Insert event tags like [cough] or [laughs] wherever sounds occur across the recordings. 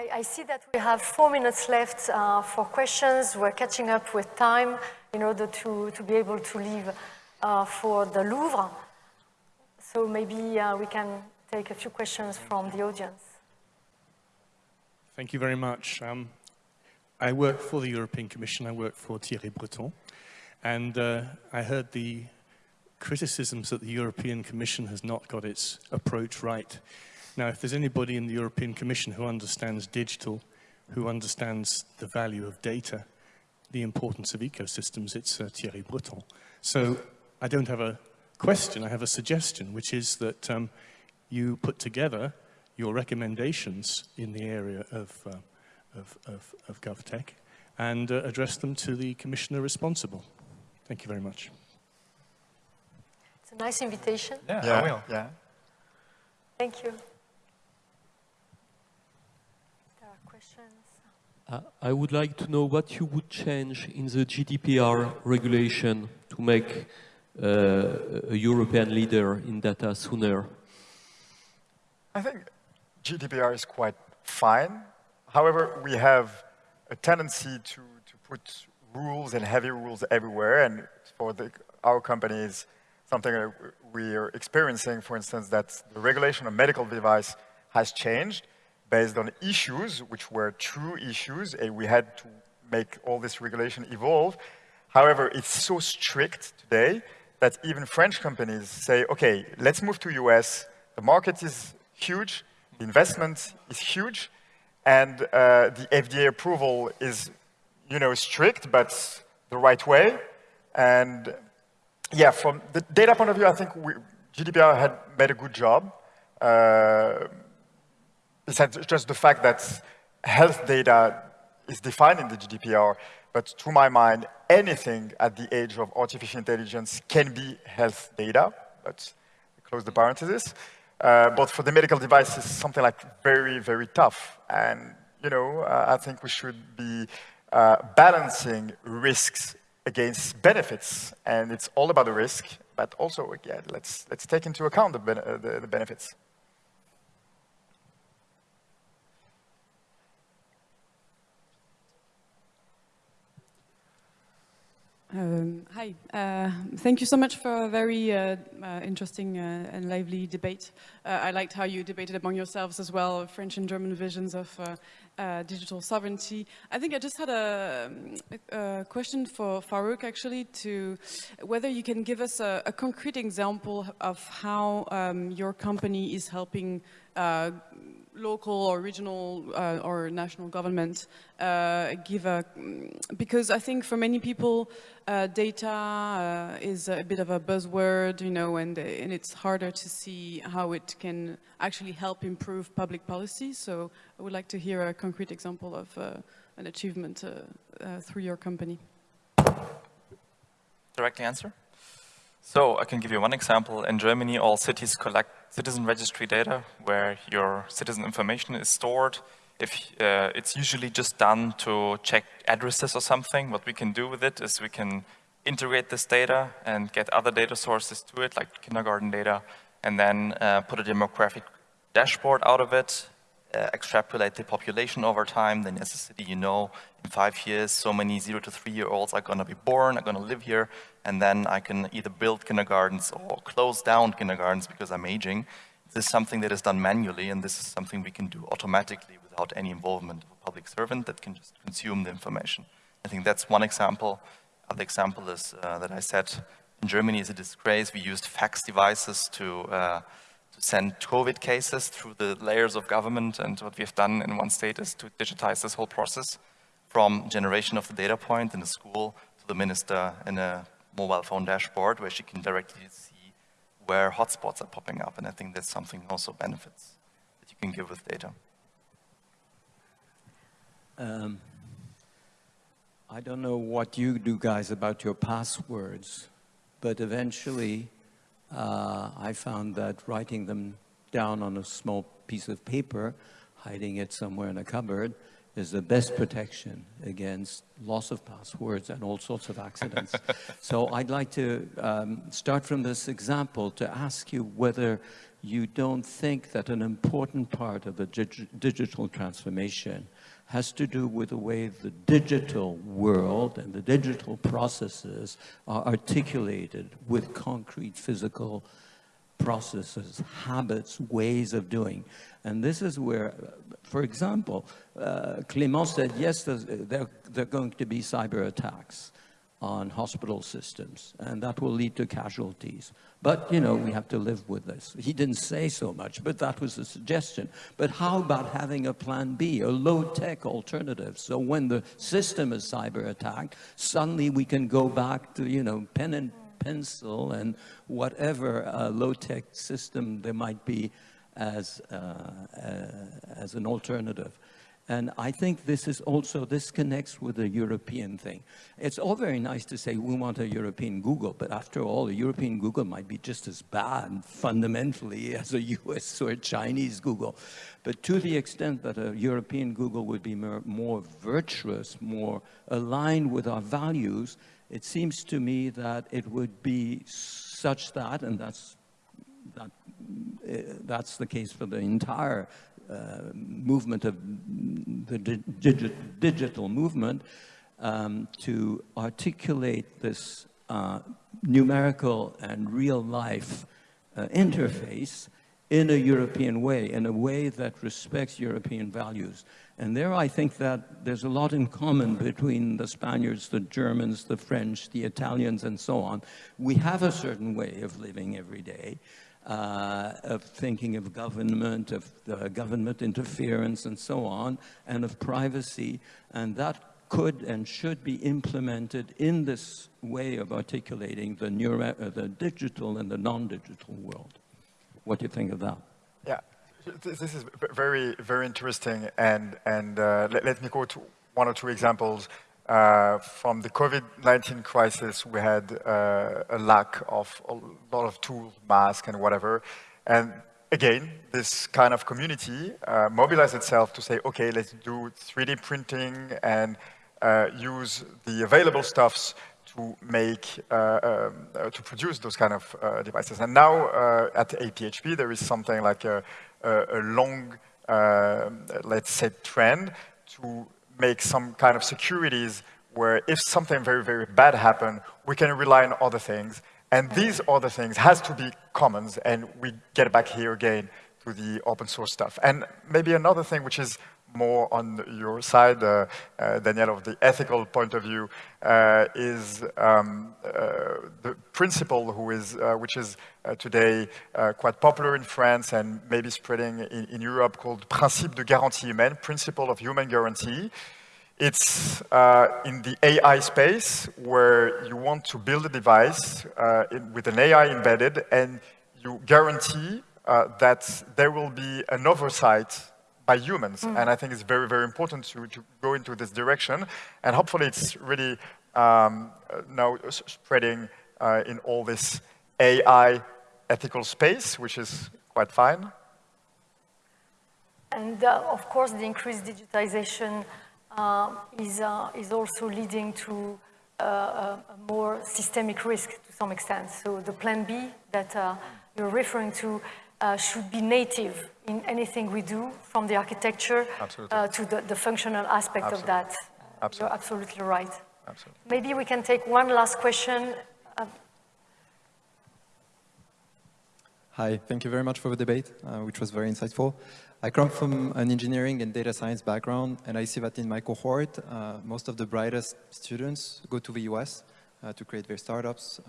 I, I, see that we have four minutes left uh, for questions. We're catching up with time in order to, to be able to leave uh, for the Louvre. So maybe uh, we can take a few questions from the audience. Thank you very much. Um, I work for the European Commission. I work for Thierry Breton. And uh, I heard the criticisms that the European Commission has not got its approach right. Now, if there's anybody in the European Commission who understands digital, who understands the value of data, the importance of ecosystems, it's uh, Thierry Breton. So I don't have a question, I have a suggestion, which is that um, you put together your recommendations in the area of, uh, of, of, of GovTech and uh, address them to the commissioner responsible. Thank you very much. It's a nice invitation. Yeah, yeah. I will. Yeah. Thank you. There are questions. Uh, I would like to know what you would change in the GDPR regulation to make uh, a European leader in data sooner? I think GDPR is quite fine. However, we have a tendency to, to put rules and heavy rules everywhere. And for the, our companies, something we are experiencing, for instance, that the regulation of medical device has changed based on issues, which were true issues, and we had to make all this regulation evolve. However, it's so strict today that even French companies say, okay, let's move to US. The market is huge, the investment is huge, and uh, the FDA approval is, you know, strict, but the right way. And yeah, from the data point of view, I think we, GDPR had made a good job. Uh, besides just the fact that health data is defined in the GDPR, but to my mind, anything at the age of artificial intelligence can be health data. Let's close the parenthesis. Uh, but for the medical devices, something like very, very tough. And, you know, uh, I think we should be uh, balancing risks against benefits. And it's all about the risk, but also, again, let's, let's take into account the, ben the, the benefits. Um, hi, uh, thank you so much for a very uh, uh, interesting uh, and lively debate. Uh, I liked how you debated among yourselves as well, French and German visions of uh, digital sovereignty. I think I just had a, a, question for Farouk actually to whether you can give us a, a concrete example of how um, your company is helping local or regional uh, or national government uh, give a, because I think for many people uh, data uh, is a bit of a buzzword, you know, and, and it's harder to see how it can actually help improve public policy. So I would like to hear a concrete example of uh, an achievement uh, through your company. Directly answer? So I can give you one example. In Germany, all cities collect citizen registry data where your citizen information is stored. If uh, It's usually just done to check addresses or something. What we can do with it is we can integrate this data and get other data sources to it, like kindergarten data, and then uh, put a demographic dashboard out of it, uh, extrapolate the population over time, then as a city you know in five years so many zero to three year olds are going to be born, are going to live here, and then I can either build kindergartens or close down kindergartens because I'm aging. This is something that is done manually, and this is something we can do automatically without any involvement of a public servant that can just consume the information. I think that's one example. Other example is uh, that I said in Germany is a disgrace. We used fax devices to, uh, to send COVID cases through the layers of government, and what we have done in one state is to digitize this whole process from generation of the data point in the school to the minister in a mobile phone dashboard where she can directly see where hotspots are popping up. And I think that's something also benefits that you can give with data. Um, I don't know what you do guys about your passwords, but eventually uh, I found that writing them down on a small piece of paper, hiding it somewhere in a cupboard, is the best protection against loss of passwords and all sorts of accidents. [laughs] so I'd like to um, start from this example to ask you whether you don't think that an important part of the dig digital transformation has to do with the way the digital world and the digital processes are articulated with concrete physical processes, habits, ways of doing. And this is where, for example, uh, Clément said, yes, there, there are going to be cyber attacks on hospital systems, and that will lead to casualties. But, you know, we have to live with this. He didn't say so much, but that was a suggestion. But how about having a plan B, a low-tech alternative? So when the system is cyber attacked, suddenly we can go back to, you know, pen and pencil and whatever uh, low-tech system there might be as, uh, uh, as an alternative. And I think this is also, this connects with the European thing. It's all very nice to say we want a European Google, but after all, a European Google might be just as bad fundamentally [laughs] as a US or a Chinese Google. But to the extent that a European Google would be more, more virtuous, more aligned with our values, it seems to me that it would be such that, and that's, that, that's the case for the entire uh, movement of the digi digital movement um, to articulate this uh, numerical and real life uh, interface in a European way, in a way that respects European values. And there I think that there's a lot in common between the Spaniards, the Germans, the French, the Italians, and so on. We have a certain way of living every day uh, of thinking of government, of uh, government interference and so on, and of privacy, and that could and should be implemented in this way of articulating the, neuro, uh, the digital and the non-digital world. What do you think of that? This is very, very interesting, and, and uh, let, let me to one or two examples. Uh, from the COVID-19 crisis, we had uh, a lack of a lot of tools, masks and whatever. And again, this kind of community uh, mobilized itself to say, okay, let's do 3D printing and uh, use the available stuffs to make, uh, um, uh, to produce those kind of devices. And now at APHP, there is something like a, a, a long, uh, let's say, trend to make some kind of securities where if something very, very bad happen, we can rely on other things. And these other things has to be commons, and we get back here again to the open source stuff. And maybe another thing which is more on your side, uh, uh, Daniel, of the ethical point of view, uh, is um, uh, the principle who is, uh, which is uh, today quite popular in France and maybe spreading in, in, Europe called Principe de garantie humaine, Principle of Human Guarantee. It's in the AI space where you want to build a device in, with an AI embedded and you guarantee that there will be an oversight by humans. Mm. And I think it's very, very important to, to go into this direction. And hopefully it's really um, now spreading uh, in all this AI ethical space, which is quite fine. And uh, of course, the increased digitization uh, is, uh, is also leading to uh, a more systemic risk to some extent. So the plan B that uh, you're referring to uh, should be native in anything we do, from the architecture uh, to the, the, functional aspect absolutely. of that. Absolutely. You're absolutely right. Absolutely. Maybe we can take one last question. Uh, Hi, thank you very much for the debate, uh, which was very insightful. I come from an engineering and data science background, and I see that in my cohort, uh, most of the brightest students go to the US uh, to create their startups,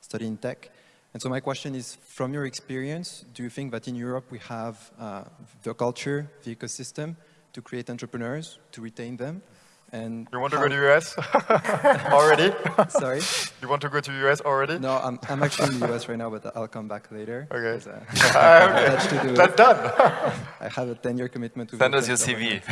study in tech. And so my question is, from your experience, do you think that in Europe we have uh, the culture, the ecosystem to create entrepreneurs, to retain them? And you want to go to US [laughs] already? Sorry? You want to go to US already? No, I'm, I'm actually in the US right now, but I'll come back later. Okay. Uh, [laughs] okay. That's done. [laughs] I have a 10-year commitment to Send us your CV.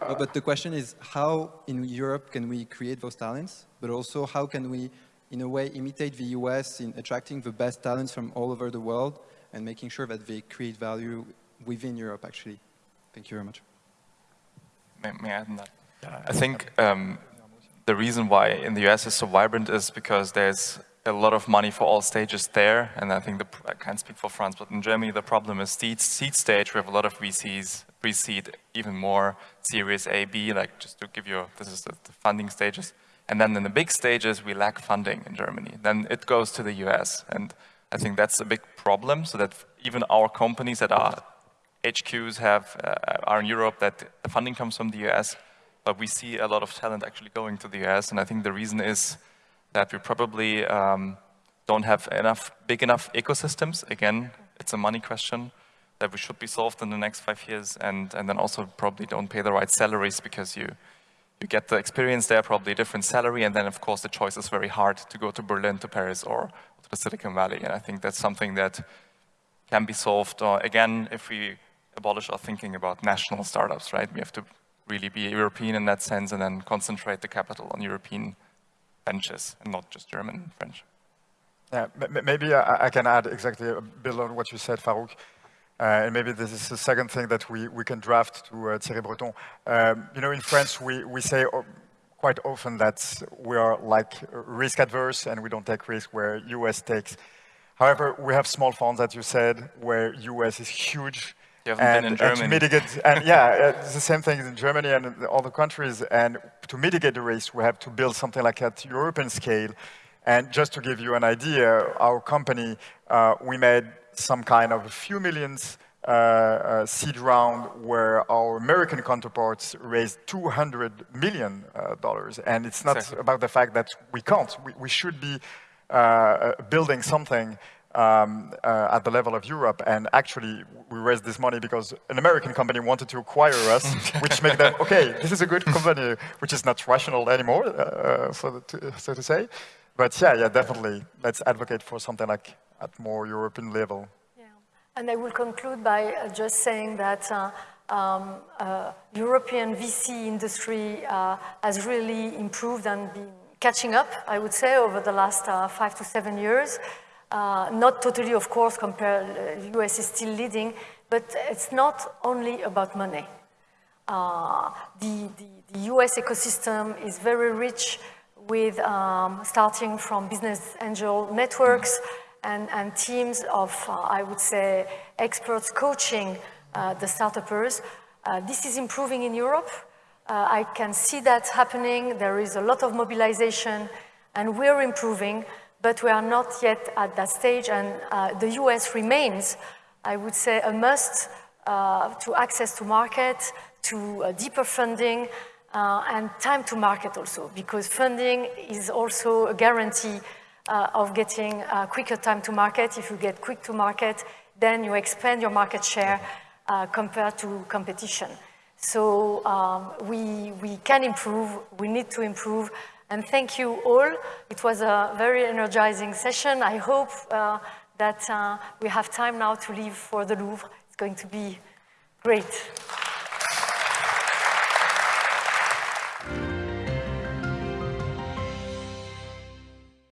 but the question is, how in Europe can we create those talents? But also, how can we in a way, imitate the US in attracting the best talents from all over the world and making sure that they create value within Europe, actually. Thank you very much. May, may I add on that? I think um, the reason why in the US is so vibrant is because there's a lot of money for all stages there, and I think the, I can't speak for France, but in Germany the problem is seed, seed stage, we have a lot of VCs, pre-seed, even more, Series A, B, like just to give you, this is the, the funding stages. And then in the big stages, we lack funding in Germany. Then it goes to the US, and I think that's a big problem, so that even our companies that are HQs have, uh, are in Europe, that the funding comes from the US, but we see a lot of talent actually going to the US, and I think the reason is that we probably um, don't have enough, big enough ecosystems. Again, it's a money question that we should be solved in the next five years, and, and then also probably don't pay the right salaries because you, you get the experience there, probably a different salary, and then of course the choice is very hard to go to Berlin, to Paris, or to the Silicon Valley, and I think that's something that can be solved, or again, if we abolish our thinking about national startups, right? We have to really be European in that sense and then concentrate the capital on European benches and not just German and French. Yeah, maybe I, I, can add exactly a bit on what you said, Farouk. Uh, and maybe this is the second thing that we, we can draft to uh, Thierry Breton. Um, you know, in France, we, we say quite often that we are like risk adverse and we don't take risk where US takes. However, we have small funds, as you said, where US is huge you haven't and, been in Germany. And to mitigate, and yeah, it's the same thing in Germany and in the countries. And to mitigate the risk, we have to build something like at European scale. And just to give you an idea, our company, uh, we made some kind of a few millions uh, uh, seed round where our American counterparts raised 200 million uh, dollars. And it's not exactly. about the fact that we can't. We, we should be uh, uh, building something um, uh, at the level of Europe. And actually, we raised this money because an American company wanted to acquire us, [laughs] which made them, okay, this is a good company, which is not rational anymore, uh, so, to, so to say. But yeah, yeah, definitely, let's advocate for something like at more European level. Yeah. And I will conclude by uh, just saying that uh, um, uh, European VC industry uh, has really improved and been catching up, I would say, over the last five to seven years. Uh, not totally, of course, compared, uh, US is still leading, but it's not only about money. Uh, the, the, the, US ecosystem is very rich with um, starting from business angel networks and, and teams of, uh, I would say, experts coaching uh, the startupers. Uh, this is improving in Europe. I can see that happening. There is a lot of mobilization and we're improving but we are not yet at that stage and uh, the US remains, I would say, a must uh, to access to market, to uh, deeper funding, uh, and time to market also, because funding is also a guarantee uh, of getting a quicker time to market. If you get quick to market, then you expand your market share uh, compared to competition. So um, we, we can improve, we need to improve, and thank you all. It was a very energizing session. I hope uh, that uh, we have time now to leave for the Louvre. It's going to be great.